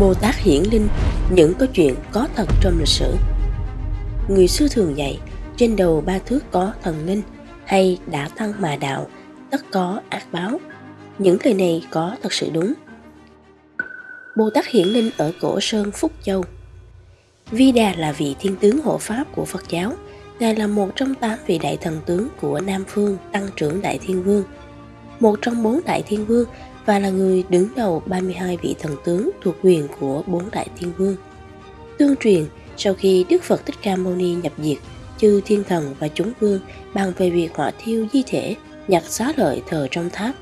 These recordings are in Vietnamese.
Bồ Tát hiển linh những câu chuyện có thật trong lịch sử. Người xưa thường dạy, trên đầu ba thước có thần linh, hay đã tăng mà đạo, tất có ác báo. Những lời này có thật sự đúng. Bồ Tát hiển linh ở cổ sơn Phúc Châu. Vi Đà là vị thiên tướng hộ pháp của Phật giáo. Ngài là một trong tám vị đại thần tướng của Nam Phương Tăng trưởng Đại Thiên Vương. Một trong bốn Đại Thiên Vương và là người đứng đầu 32 vị thần tướng thuộc quyền của bốn đại thiên vương. Tương truyền, sau khi Đức Phật Thích Ca Mâu Ni nhập diệt, chư thiên thần và chúng vương bàn về việc hỏa thiêu di thể, nhặt xá lợi thờ trong tháp.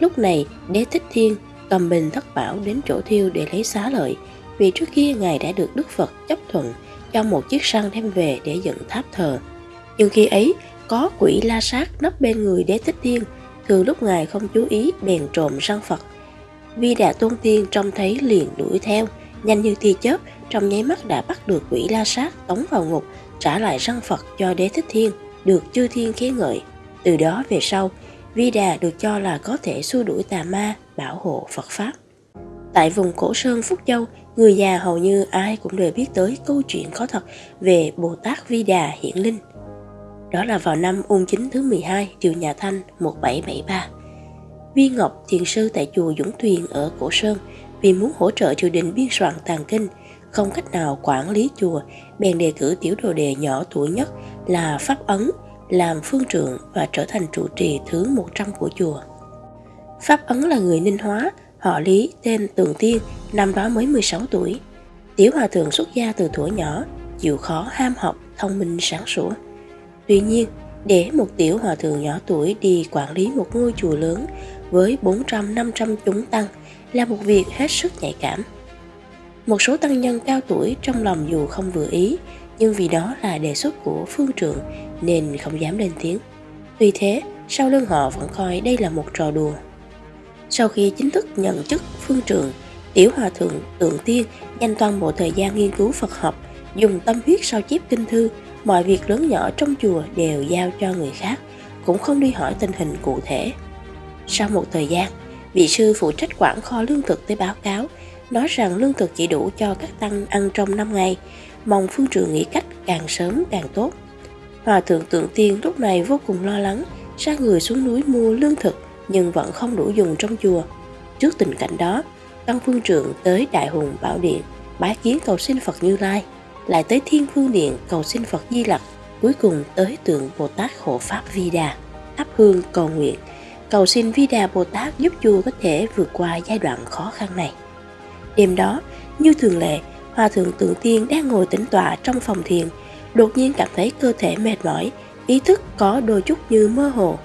Lúc này, Đế Thích Thiên cầm bình thất bảo đến chỗ thiêu để lấy xá lợi, vì trước kia Ngài đã được Đức Phật chấp thuận cho một chiếc săn đem về để dựng tháp thờ. Nhưng khi ấy, có quỷ la sát nấp bên người Đế Thích Thiên Thường lúc ngài không chú ý bèn trộm răng Phật. Vi Đà Tôn Tiên trông thấy liền đuổi theo, nhanh như tia chớp, trong nháy mắt đã bắt được quỷ la sát tống vào ngục, trả lại răng Phật cho đế thích thiên, được chư thiên khen ngợi. Từ đó về sau, Vi Đà được cho là có thể xua đuổi tà ma, bảo hộ Phật Pháp. Tại vùng cổ sơn Phúc Châu, người già hầu như ai cũng đều biết tới câu chuyện có thật về Bồ Tát Vi Đà hiển linh – đó là vào năm ung chính thứ 12 triều nhà Thanh 1773. Viên Ngọc Thiền Sư tại chùa Dũng Tuyền ở Cổ Sơn vì muốn hỗ trợ triều đình biên soạn tàng kinh, không cách nào quản lý chùa, bèn đề cử tiểu đồ đề nhỏ tuổi nhất là Pháp Ấn làm phương trượng và trở thành trụ trì thứ 100 của chùa. Pháp Ấn là người Ninh Hóa, họ Lý tên Tường Tiên, năm đó mới 16 tuổi. Tiểu hòa thượng xuất gia từ tuổi nhỏ, chịu khó ham học, thông minh sáng sủa. Tuy nhiên, để một tiểu hòa thượng nhỏ tuổi đi quản lý một ngôi chùa lớn với 400-500 chúng tăng là một việc hết sức nhạy cảm. Một số tăng nhân cao tuổi trong lòng dù không vừa ý, nhưng vì đó là đề xuất của phương trượng nên không dám lên tiếng. Tuy thế, sau lưng họ vẫn coi đây là một trò đùa. Sau khi chính thức nhận chức phương trượng, tiểu hòa thượng tượng tiên dành toàn bộ thời gian nghiên cứu Phật học, dùng tâm huyết sao chép kinh thư mọi việc lớn nhỏ trong chùa đều giao cho người khác, cũng không đi hỏi tình hình cụ thể. Sau một thời gian, vị sư phụ trách quản kho lương thực tới báo cáo, nói rằng lương thực chỉ đủ cho các tăng ăn trong 5 ngày, mong phương trường nghĩ cách càng sớm càng tốt. Hòa thượng tượng tiên lúc này vô cùng lo lắng, ra người xuống núi mua lương thực nhưng vẫn không đủ dùng trong chùa. Trước tình cảnh đó, Tăng Phương Trượng tới Đại Hùng Bảo Điện, bái kiến cầu xin Phật Như Lai lại tới Thiên Phương Điện cầu xin Phật Di Lặc, cuối cùng tới tượng Bồ Tát hộ Pháp Vi Đà, thắp hương cầu nguyện, cầu xin Vi Đà Bồ Tát giúp chùa có thể vượt qua giai đoạn khó khăn này. Đêm đó, như thường lệ, Hòa Thượng Tượng Tiên đang ngồi tĩnh tọa trong phòng thiền, đột nhiên cảm thấy cơ thể mệt mỏi, ý thức có đôi chút như mơ hồ.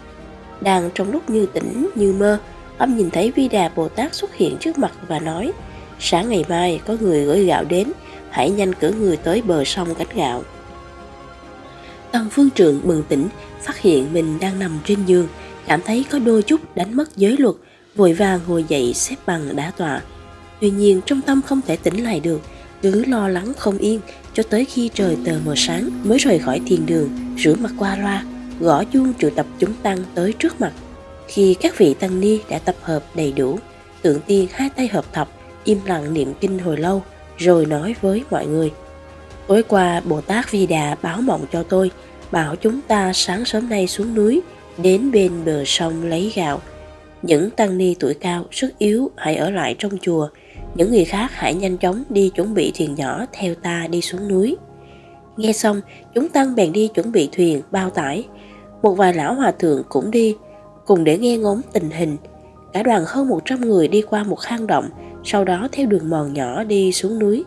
Đang trong lúc như tỉnh như mơ, ông nhìn thấy Vi Đà Bồ Tát xuất hiện trước mặt và nói, sáng ngày mai có người gửi gạo đến, hãy nhanh cử người tới bờ sông gánh gạo. Tần phương trượng bừng tỉnh, phát hiện mình đang nằm trên giường, cảm thấy có đôi chút đánh mất giới luật, vội vàng ngồi dậy xếp bằng đá tọa. Tuy nhiên trong tâm không thể tỉnh lại được, cứ lo lắng không yên cho tới khi trời tờ mờ sáng mới rời khỏi thiền đường, rửa mặt qua loa, gõ chuông triệu tập chúng tăng tới trước mặt. Khi các vị tăng ni đã tập hợp đầy đủ, tượng tiên hai tay hợp thập, im lặng niệm kinh hồi lâu, rồi nói với mọi người. Tối qua Bồ Tát Vi Đà báo mộng cho tôi, bảo chúng ta sáng sớm nay xuống núi, đến bên bờ sông lấy gạo. Những tăng ni tuổi cao, sức yếu hãy ở lại trong chùa, những người khác hãy nhanh chóng đi chuẩn bị thuyền nhỏ theo ta đi xuống núi. Nghe xong, chúng tăng bèn đi chuẩn bị thuyền, bao tải. Một vài lão hòa thượng cũng đi, cùng để nghe ngóng tình hình. Cả đoàn hơn 100 người đi qua một hang động, sau đó theo đường mòn nhỏ đi xuống núi.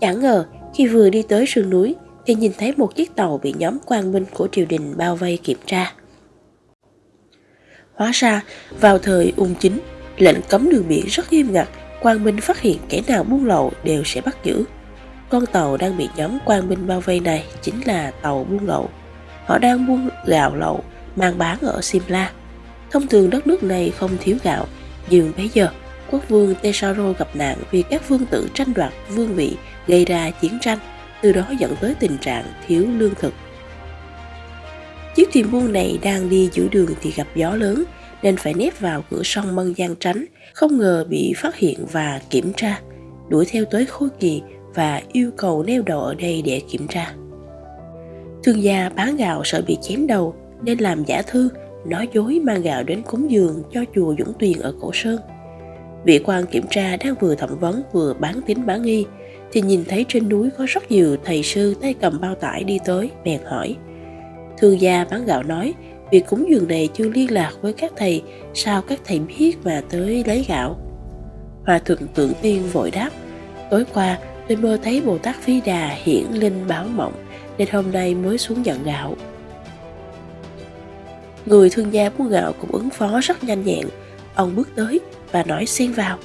Chẳng ngờ, khi vừa đi tới sườn núi, thì nhìn thấy một chiếc tàu bị nhóm quan binh của triều đình bao vây kiểm tra. Hóa ra, vào thời ung chính, lệnh cấm đường biển rất nghiêm ngặt, quan binh phát hiện kẻ nào buôn lậu đều sẽ bắt giữ. Con tàu đang bị nhóm quan binh bao vây này chính là tàu buôn lậu. Họ đang buôn gạo lậu, mang bán ở Simla. Thông thường đất nước này không thiếu gạo, nhưng bây giờ quốc vương Tesaro gặp nạn vì các vương tử tranh đoạt vương vị gây ra chiến tranh, từ đó dẫn tới tình trạng thiếu lương thực. Chiếc thuyền buôn này đang đi giữa đường thì gặp gió lớn nên phải nép vào cửa sông Mân Giang tránh, không ngờ bị phát hiện và kiểm tra. đuổi theo tới Khôi Kỳ và yêu cầu neo đậu ở đây để kiểm tra. Thương gia bán gạo sợ bị chém đầu nên làm giả thư, nói dối mang gạo đến cúng dường cho chùa Dũng Tuyền ở Cổ Sơn. Vị quan kiểm tra đang vừa thẩm vấn vừa bán tín bán nghi thì nhìn thấy trên núi có rất nhiều thầy sư tay cầm bao tải đi tới, bèn hỏi. Thương gia bán gạo nói, việc cúng dường này chưa liên lạc với các thầy, sao các thầy biết mà tới lấy gạo? Hòa thượng tượng tiên vội đáp, tối qua tôi mơ thấy Bồ Tát Phi Đà hiển linh báo mộng, nên hôm nay mới xuống nhận gạo. Người thương gia mua gạo cũng ứng phó rất nhanh nhẹn. Ông bước tới và nói xen vào.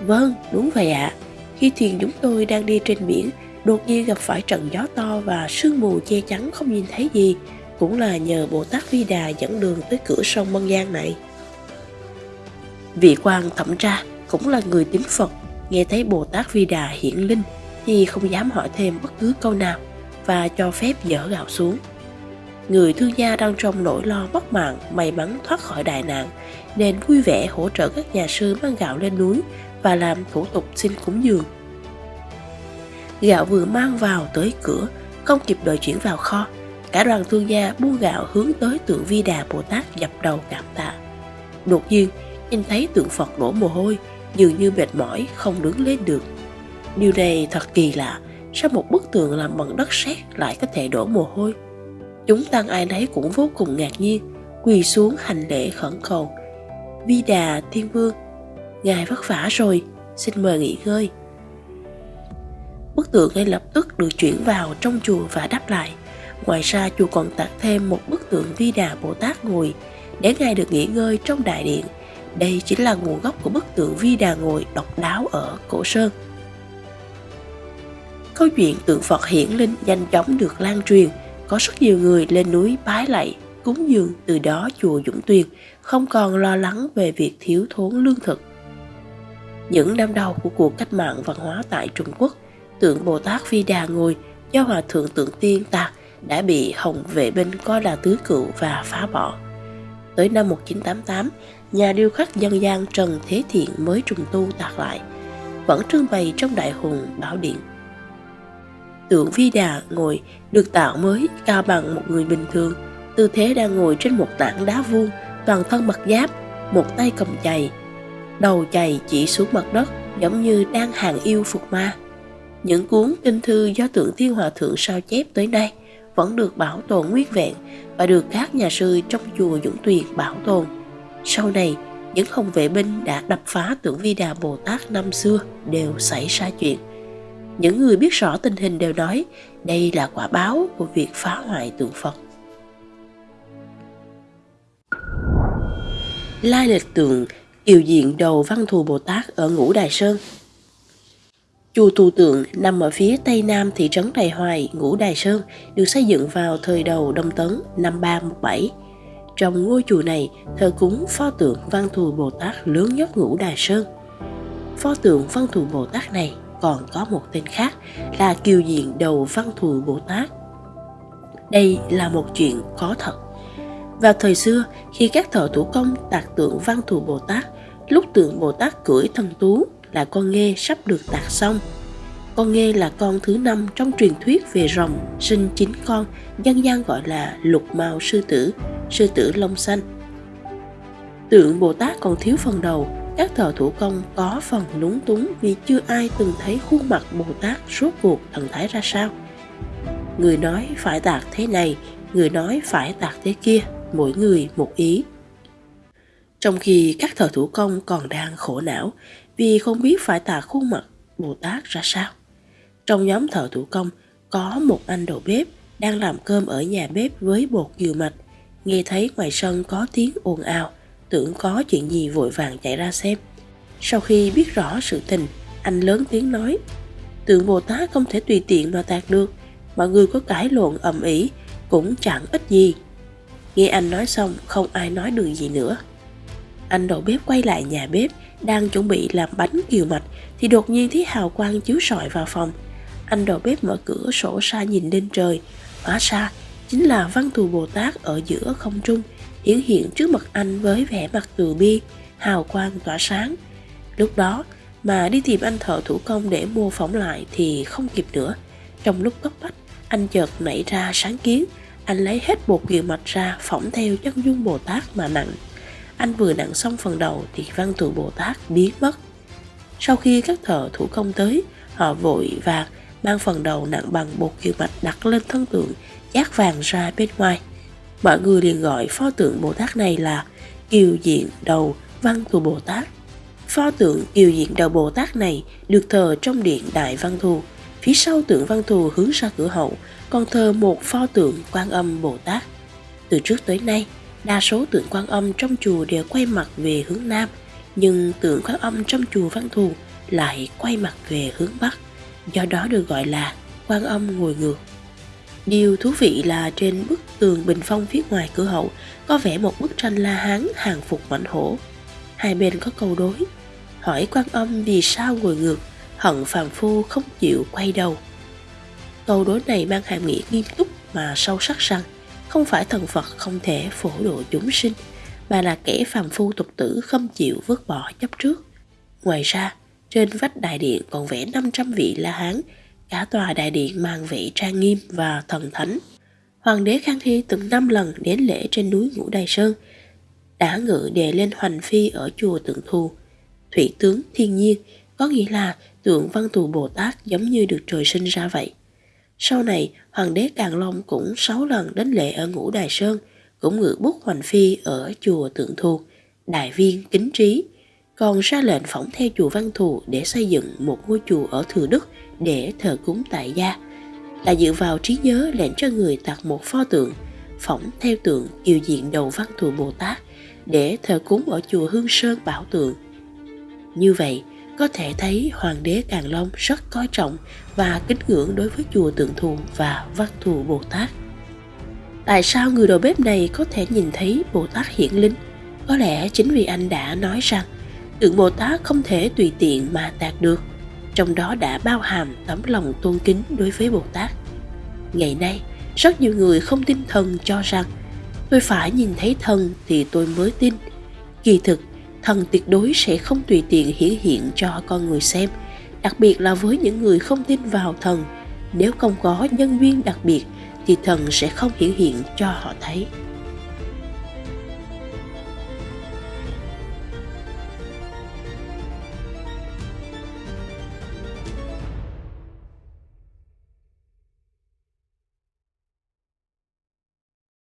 Vâng, đúng vậy ạ. À. Khi thuyền chúng tôi đang đi trên biển, đột nhiên gặp phải trận gió to và sương mù che chắn không nhìn thấy gì. Cũng là nhờ Bồ Tát Vi Đà dẫn đường tới cửa sông Mân Giang này. Vị quan thẩm tra cũng là người tín Phật, nghe thấy Bồ Tát Vi Đà hiển linh thì không dám hỏi thêm bất cứ câu nào và cho phép dỡ gạo xuống. Người thương gia đang trong nỗi lo mất mạng may mắn thoát khỏi đại nạn nên vui vẻ hỗ trợ các nhà sư mang gạo lên núi và làm thủ tục xin cúng dường. Gạo vừa mang vào tới cửa, không kịp đợi chuyển vào kho, cả đoàn thương gia buông gạo hướng tới tượng Vi Đà Bồ Tát dập đầu cảm tạ. Đột nhiên, nhìn thấy tượng Phật đổ mồ hôi, dường như mệt mỏi không đứng lên được. Điều này thật kỳ lạ, sao một bức tường làm bằng đất sét lại có thể đổ mồ hôi? Chúng tăng ai nấy cũng vô cùng ngạc nhiên, quỳ xuống hành lễ khẩn cầu. Vi Đà Thiên Vương Ngài vất vả rồi, xin mời nghỉ ngơi. Bức tượng ngay lập tức được chuyển vào trong chùa và đắp lại. Ngoài ra chùa còn tặng thêm một bức tượng Vi Đà Bồ Tát ngồi để Ngài được nghỉ ngơi trong đại điện. Đây chính là nguồn gốc của bức tượng Vi Đà ngồi độc đáo ở Cổ Sơn. Câu chuyện tượng Phật hiển linh nhanh chóng được lan truyền, có rất nhiều người lên núi bái lạy, cúng dường từ đó chùa Dũng Tuyền không còn lo lắng về việc thiếu thốn lương thực. Những năm đầu của cuộc cách mạng văn hóa tại Trung Quốc, tượng Bồ Tát Vi Đà ngồi do Hòa Thượng Tượng Tiên tạc đã bị Hồng vệ binh coi là tứ cựu và phá bỏ. Tới năm 1988, nhà điêu khắc dân gian Trần Thế Thiện mới trùng tu tạc lại, vẫn trưng bày trong đại hùng Bảo Điện. Tượng Vi Đà ngồi được tạo mới cao bằng một người bình thường, tư thế đang ngồi trên một tảng đá vuông, toàn thân mặc giáp, một tay cầm chày, đầu chày chỉ xuống mặt đất giống như đang hàng yêu phục ma. Những cuốn kinh thư do tượng Thiên Hòa Thượng sao chép tới nay vẫn được bảo tồn nguyên vẹn và được các nhà sư trong chùa Dũng Tuyền bảo tồn. Sau này, những hồng vệ binh đã đập phá tượng Vi Đà Bồ Tát năm xưa đều xảy ra chuyện. Những người biết rõ tình hình đều nói đây là quả báo của việc phá hoại tượng Phật. Lai lịch tượng Kiều diện đầu Văn Thù Bồ Tát ở Ngũ Đài Sơn. Chùa Thù Tượng nằm ở phía tây nam thị trấn Đài Hoài, Ngũ Đài Sơn, được xây dựng vào thời đầu Đông Tấn năm 317. Trong ngôi chùa này thờ cúng pho tượng Văn Thù Bồ Tát lớn nhất Ngũ Đài Sơn. Pho tượng Văn Thù Bồ Tát này còn có một tên khác là Kiều Diện Đầu Văn Thù Bồ Tát. Đây là một chuyện có thật. Vào thời xưa, khi các thợ thủ công tạc tượng Văn Thù Bồ Tát Lúc tượng Bồ Tát cưỡi thần tú là con nghe sắp được tạc xong. Con nghe là con thứ năm trong truyền thuyết về rồng sinh chín con, dân gian gọi là lục mao sư tử, sư tử lông xanh. Tượng Bồ Tát còn thiếu phần đầu, các thợ thủ công có phần lúng túng vì chưa ai từng thấy khuôn mặt Bồ Tát rốt cuộc thần thái ra sao. Người nói phải tạc thế này, người nói phải tạc thế kia, mỗi người một ý trong khi các thợ thủ công còn đang khổ não vì không biết phải tạc khuôn mặt Bồ Tát ra sao. Trong nhóm thợ thủ công có một anh đầu bếp đang làm cơm ở nhà bếp với bột dừa mạch. Nghe thấy ngoài sân có tiếng ồn ào, tưởng có chuyện gì vội vàng chạy ra xem. Sau khi biết rõ sự tình, anh lớn tiếng nói, tượng Bồ Tát không thể tùy tiện mà tạc được, mọi người có cãi lộn ầm ĩ cũng chẳng ít gì. Nghe anh nói xong, không ai nói được gì nữa. Anh đầu bếp quay lại nhà bếp, đang chuẩn bị làm bánh kiều mạch thì đột nhiên thấy hào quang chiếu sọi vào phòng. Anh đầu bếp mở cửa sổ xa nhìn lên trời, hóa ra chính là văn thù Bồ Tát ở giữa không trung, hiển hiện trước mặt anh với vẻ mặt từ bi, hào quang tỏa sáng. Lúc đó, mà đi tìm anh thợ thủ công để mô phỏng lại thì không kịp nữa. Trong lúc cấp bách, anh chợt nảy ra sáng kiến, anh lấy hết bột kiều mạch ra phỏng theo chân dung Bồ Tát mà nặng. Anh vừa nặng xong phần đầu thì văn tự Bồ Tát biến mất. Sau khi các thợ thủ công tới, họ vội vàng mang phần đầu nặng bằng bột kiều mạch đặt lên thân tượng, chát vàng ra bên ngoài. Mọi người liền gọi pho tượng Bồ Tát này là Kiều Diện Đầu Văn Thù Bồ Tát. Pho tượng Kiều Diện Đầu Bồ Tát này được thờ trong điện Đại Văn Thù. Phía sau tượng Văn Thù hướng ra cửa hậu còn thờ một pho tượng Quan Âm Bồ Tát. Từ trước tới nay, đa số tượng Quan Âm trong chùa đều quay mặt về hướng Nam, nhưng tượng Quan Âm trong chùa Văn Thù lại quay mặt về hướng Bắc, do đó được gọi là Quan Âm ngồi ngược. Điều thú vị là trên bức tường bình phong phía ngoài cửa hậu có vẽ một bức tranh La Hán hàng phục mạnh hổ. Hai bên có câu đối, hỏi quan âm vì sao ngồi ngược, hận phàm phu không chịu quay đầu. Câu đối này mang hàm nghĩa nghiêm túc mà sâu sắc rằng không phải thần Phật không thể phổ độ chúng sinh, mà là kẻ phàm phu tục tử không chịu vứt bỏ chấp trước. Ngoài ra, trên vách đại điện còn vẽ 500 vị La Hán Cả tòa đại điện mang vị trang nghiêm và thần thánh. Hoàng đế Khang Hy từng năm lần đến lễ trên núi Ngũ Đài Sơn, đã ngự đề lên hoành phi ở chùa Tượng Thù. Thủy tướng thiên nhiên có nghĩa là tượng văn thù Bồ Tát giống như được trời sinh ra vậy. Sau này, Hoàng đế Càng Long cũng sáu lần đến lễ ở Ngũ Đài Sơn, cũng ngự bút hoành phi ở chùa Tượng Thù, đại viên kính trí, còn ra lệnh phỏng theo chùa Văn Thù để xây dựng một ngôi chùa ở Thừa Đức để thờ cúng tại gia là dựa vào trí nhớ lệnh cho người tạc một pho tượng phỏng theo tượng kiều diện đầu văn thù Bồ Tát để thờ cúng ở chùa Hương Sơn Bảo Tượng. Như vậy, có thể thấy Hoàng đế Càn Long rất coi trọng và kính ngưỡng đối với chùa Tượng Thù và Văn Thù Bồ Tát. Tại sao người đầu bếp này có thể nhìn thấy Bồ Tát hiển linh? Có lẽ chính vì anh đã nói rằng tượng Bồ Tát không thể tùy tiện mà tạc được – trong đó đã bao hàm tấm lòng tôn kính đối với Bồ Tát. Ngày nay, rất nhiều người không tin thần cho rằng tôi phải nhìn thấy thần thì tôi mới tin. Kỳ thực, thần tuyệt đối sẽ không tùy tiện hiển hiện cho con người xem, đặc biệt là với những người không tin vào thần. Nếu không có nhân duyên đặc biệt thì thần sẽ không hiển hiện cho họ thấy.